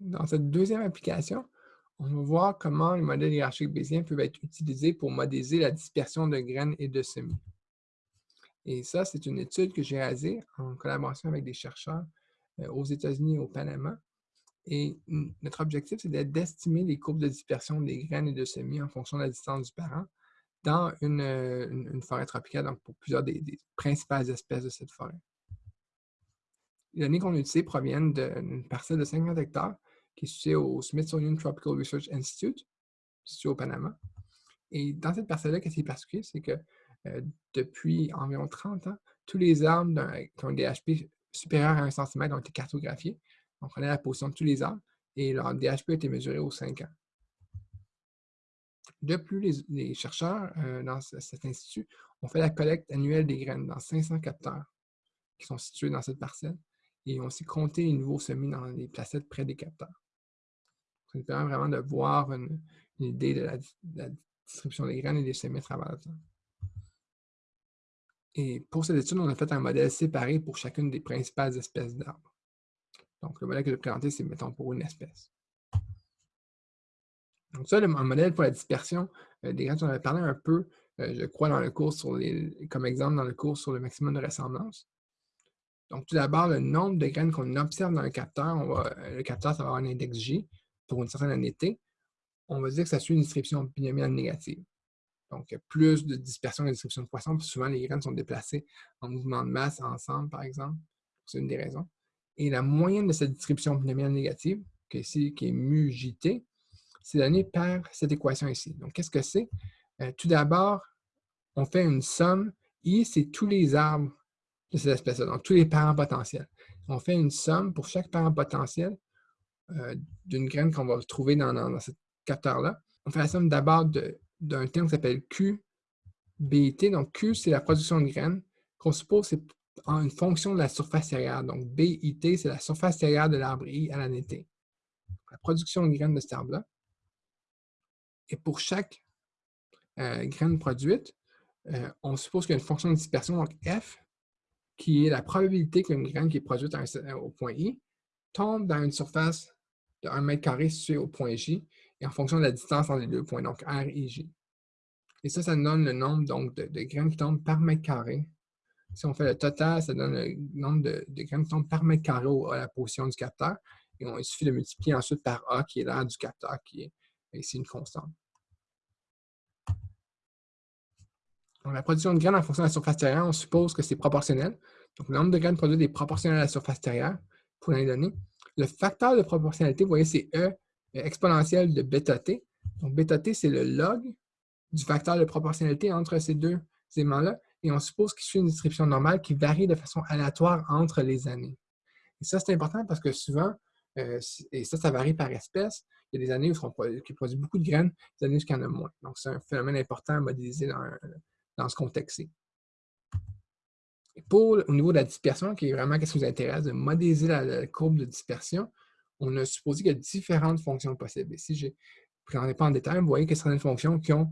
Dans cette deuxième application, on va voir comment les modèles hiérarchiques bayésiens peuvent être utilisés pour modéliser la dispersion de graines et de semis. Et ça, c'est une étude que j'ai réalisée en collaboration avec des chercheurs euh, aux États-Unis et au Panama. Et notre objectif, c'est d'estimer les courbes de dispersion des graines et de semis en fonction de la distance du parent dans une, euh, forêt tropicale, donc pour plusieurs des, principales espèces de cette forêt. Les données qu'on a utilisées proviennent d'une parcelle de 50 hectares qui est située au Smithsonian Tropical Research Institute, situé au Panama. Et dans cette parcelle-là, ce qui est particulier, c'est que euh, depuis environ 30 ans, tous les arbres qui ont un DHP supérieur à 1 cm ont été cartographiés. On prenait la position de tous les arbres et leur DHP a été mesuré aux 5 ans. De plus, les, chercheurs euh, dans cet institut ont fait la collecte annuelle des graines dans 500 capteurs qui sont situés dans cette parcelle et ont aussi compté les nouveaux semis dans les placettes près des capteurs. Ça nous permet vraiment de voir une, idée de la, distribution des graines et des semis à travers le temps. Et pour cette étude, on a fait un modèle séparé pour chacune des principales espèces d'arbres. Donc, le modèle que je vais présenter, c'est, mettons, pour une espèce. Donc, ça, le, un modèle pour la dispersion euh, des graines, on avait parlé un peu, euh, je crois, dans le cours sur les, comme exemple dans le cours sur le maximum de ressemblance. Donc, tout d'abord, le nombre de graines qu'on observe dans le capteur, le capteur, ça va avoir un index J pour une certaine année T. On va dire que ça suit une distribution binomiale négative. Donc, plus de dispersion et de distribution de poissons, puis souvent les graines sont déplacées en mouvement de masse ensemble, par exemple. C'est une des raisons. Et la moyenne de cette distribution binomiale négative, qui est ici, qui est mu JT, c'est donné par cette équation ici. Donc, qu'est-ce que c'est? Euh, tout d'abord, on fait une somme. I, c'est tous les arbres de cette espèce-là, donc tous les parents potentiels. On fait une somme pour chaque parent potentiel euh, d'une graine qu'on va trouver dans, ce capteur-là. On fait la somme d'abord d'un terme qui s'appelle QBIT. Donc, Q, c'est la production de graines, qu'on suppose c'est une fonction de la surface terrière. Donc, BIT, c'est la surface terrière de l'arbre I à l'année T. La production de graines de cet arbre-là. Et pour chaque euh, graine produite, euh, on suppose qu'il y a une fonction de dispersion, donc F, qui est la probabilité qu'une graine qui est produite au point I tombe dans une surface de 1 mètre carré située au point J, et en fonction de la distance entre les deux points, donc R et J. Et ça, ça donne le nombre donc, de, graines qui tombent par mètre carré. Si on fait le total, ça donne le nombre de, graines qui tombent par mètre carré à la position du capteur. Et il suffit de multiplier ensuite par A, qui est l'air du capteur, qui est ici une constante. la production de graines en fonction de la surface terrière, on suppose que c'est proportionnel. Donc, le nombre de graines produites est proportionnel à la surface terrière pour l'année donnée. Le facteur de proportionnalité, vous voyez, c'est E exponentielle de bêta t. Donc, bêta t, c'est le log du facteur de proportionnalité entre ces deux éléments-là. Et on suppose qu'il suit une distribution normale qui varie de façon aléatoire entre les années. Et ça, c'est important parce que souvent, euh, et ça, ça varie par espèce, il y a des années où on produit beaucoup de graines, des années où il y en a moins. Donc, c'est un phénomène important à modéliser dans, dans ce contexte-ci. Pour, au niveau de la dispersion, qui est vraiment ce qui vous intéresse, de modéliser la, courbe de dispersion, on a supposé qu'il y a différentes fonctions possibles. Ici, je ne pas en détail, vous voyez a certaines fonctions qui ont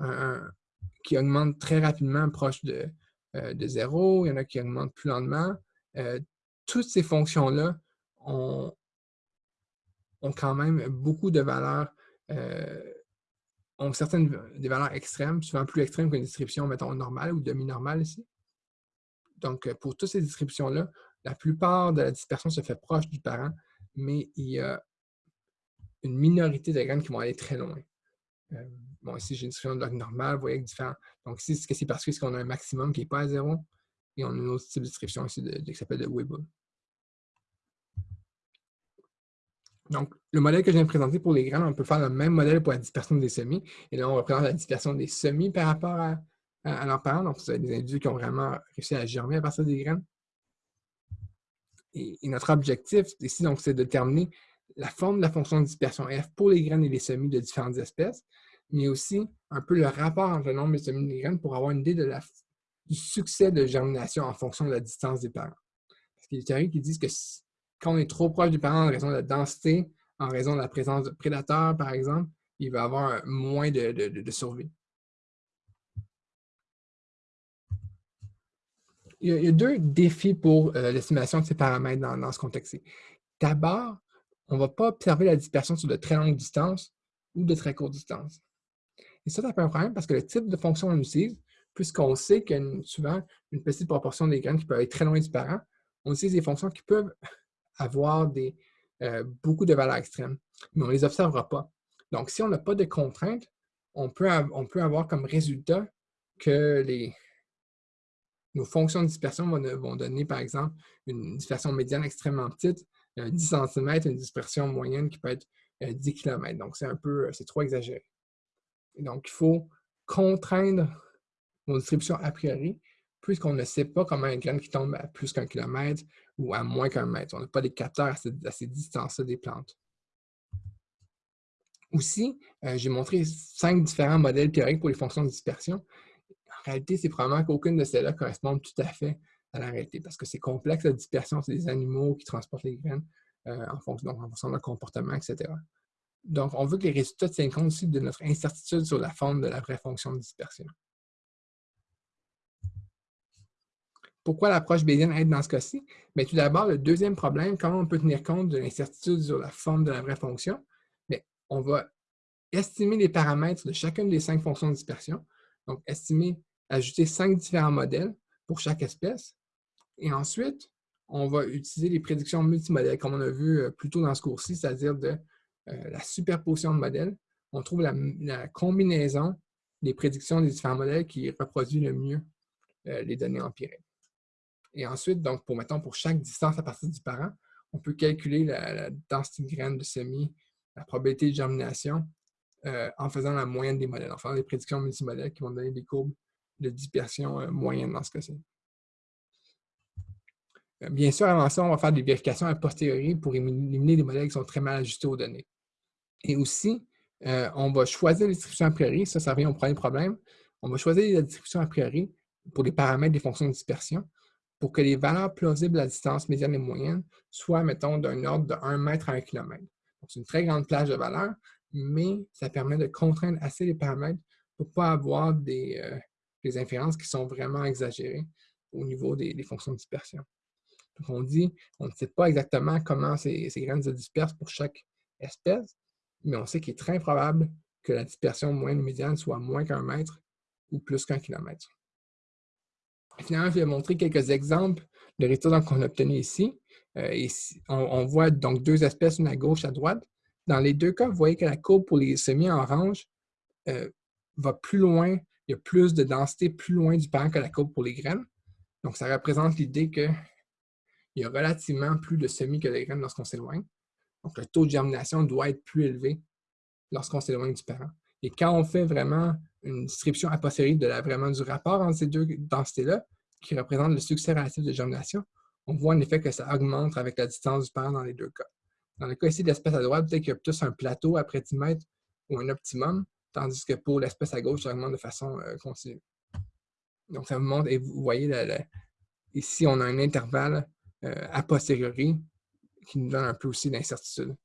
euh, qui augmentent très rapidement proche de, euh, de zéro, il y en a qui augmentent plus lentement. Euh, toutes ces fonctions-là ont, ont, quand même beaucoup de valeurs ont certaines des valeurs extrêmes, souvent plus extrêmes qu'une distribution, mettons, normale ou demi-normale ici. Donc, euh, pour toutes ces distributions-là, la plupart de la dispersion se fait proche du parent, mais il y a une minorité de graines qui vont aller très loin. Euh, bon, ici, j'ai une distribution de log normale, vous voyez, avec différents. Donc, ici, ce que c'est parce qu'on a un maximum qui n'est pas à zéro, et on a une autre type de distribution ici qui s'appelle de Weibull. Donc, le modèle que je viens de présenter pour les graines, on peut faire le même modèle pour la dispersion des semis. Et là, on représente la dispersion des semis par rapport à, à, leurs parents. Donc, c'est des individus qui ont vraiment réussi à germer à partir des graines. Et, notre objectif ici, donc, c'est de déterminer la forme de la fonction de dispersion F pour les graines et les semis de différentes espèces, mais aussi un peu le rapport entre le nombre de semis et les graines pour avoir une idée du succès de germination en fonction de la distance des parents. Parce qu'il y a des théories qui disent que quand on est trop proche du parent en raison de la densité, en raison de la présence de prédateurs, par exemple, il va avoir moins de, survie. Il y, a, deux défis pour euh, l'estimation de ces paramètres dans, ce contexte-ci. D'abord, on ne va pas observer la dispersion sur de très longues distances ou de très courtes distances. Et ça, ça peut un problème parce que le type de fonction qu'on utilise, puisqu'on sait qu'il y a souvent une petite proportion des graines qui peuvent être très loin du parent, on utilise des fonctions qui peuvent avoir des, euh, beaucoup de valeurs extrêmes, mais on ne les observera pas. Donc, si on n'a pas de contraintes, on peut avoir comme résultat que les, nos fonctions de dispersion vont, donner, par exemple, une dispersion médiane extrêmement petite, 10 euh, cm, une dispersion moyenne qui peut être 10 euh, km. Donc, c'est un peu, c'est trop exagéré. donc, il faut contraindre nos distributions a priori, puisqu'on ne sait pas comment une graine qui tombe à plus qu'un kilomètre ou à moins qu'un mètre. On n'a pas des capteurs à, ces, distances-là des plantes. Aussi, euh, j'ai montré cinq différents modèles théoriques pour les fonctions de dispersion. Réalité, c'est probablement qu'aucune de celles-là correspond tout à fait à la réalité parce que c'est complexe la dispersion, c'est des animaux qui transportent les graines euh, en, fonction, de leur comportement, etc. Donc, on veut que les résultats tiennent compte aussi de notre incertitude sur la forme de la vraie fonction de dispersion. Pourquoi l'approche bayésienne aide dans ce cas-ci? Mais tout d'abord, le deuxième problème, comment on peut tenir compte de l'incertitude sur la forme de la vraie fonction? On va estimer les paramètres de chacune des cinq fonctions de dispersion. Donc, estimer, ajouter cinq différents modèles pour chaque espèce. Et ensuite, on va utiliser les prédictions multimodèles, comme on a vu euh, plus tôt dans ce cours-ci, c'est-à-dire de euh, la superposition de modèles. On trouve la, combinaison des prédictions des différents modèles qui reproduit le mieux euh, les données empiriques. Et ensuite, donc, pour, mettons, pour chaque distance à partir du parent, on peut calculer la, densité de graines de semis, la probabilité de germination, en faisant la moyenne des modèles, en faisant des prédictions multimodèles qui vont donner des courbes de dispersion euh, moyenne dans ce cas-ci. Euh, bien sûr, avant ça, on va faire des vérifications a posteriori pour éliminer des modèles qui sont très mal ajustés aux données. Et aussi, on va choisir les distributions a priori, ça, ça revient au premier problème. On va choisir la distribution a priori pour les paramètres des fonctions de dispersion pour que les valeurs plausibles à distance médiane et moyenne soient, mettons, d'un ordre de 1 mètre à 1 km. C'est une très grande plage de valeurs, mais ça permet de contraindre assez les paramètres pour ne pas avoir des, euh, inférences qui sont vraiment exagérées au niveau des, fonctions de dispersion. Donc, on dit, on ne sait pas exactement comment ces, graines se dispersent pour chaque espèce, mais on sait qu'il est très probable que la dispersion moyenne médiane soit moins qu'un mètre ou plus qu'un kilomètre. Finalement, je vais montrer quelques exemples de résultats qu'on a obtenus ici. Euh, on, voit donc deux espèces, une à gauche, à droite. Dans les deux cas, vous voyez que la courbe pour les semis en orange euh, va plus loin, il y a plus de densité plus loin du parent que la courbe pour les graines. Donc, ça représente l'idée qu'il y a relativement plus de semis que de graines lorsqu'on s'éloigne. Donc, le taux de germination doit être plus élevé lorsqu'on s'éloigne du parent. Et quand on fait vraiment une description a de la, vraiment du rapport entre ces deux densités-là, qui représente le succès relatif de germination, on voit en effet que ça augmente avec la distance du parent dans les deux cas. Dans le cas ici de l'espèce à droite, peut-être qu'il y a plus un plateau après 10 mètres ou un optimum, tandis que pour l'espèce à gauche, ça augmente de façon euh, continue. Donc, ça vous montre, et vous voyez, ici, on a un intervalle euh, a posteriori qui nous donne un peu aussi d'incertitude